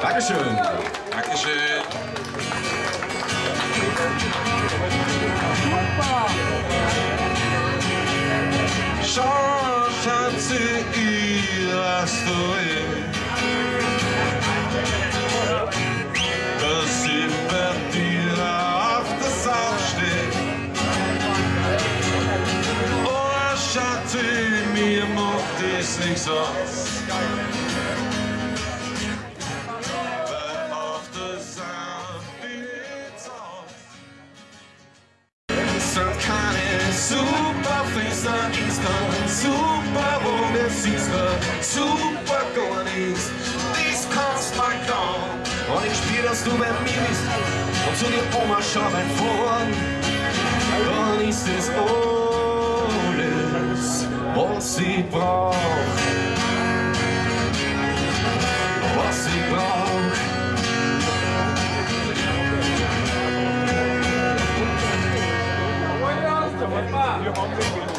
Dankeschön. Dankeschön. Chance hat sie ihrer Oh, Schatz, mir macht es nichts aus. sun is coming Super boom, this is the super going east This comes my dawn. Und ich spür, dass du bei mir bist Komm zu dir, Oma, schau mein Vorn Dann ist es alles, was ich brauch Was you.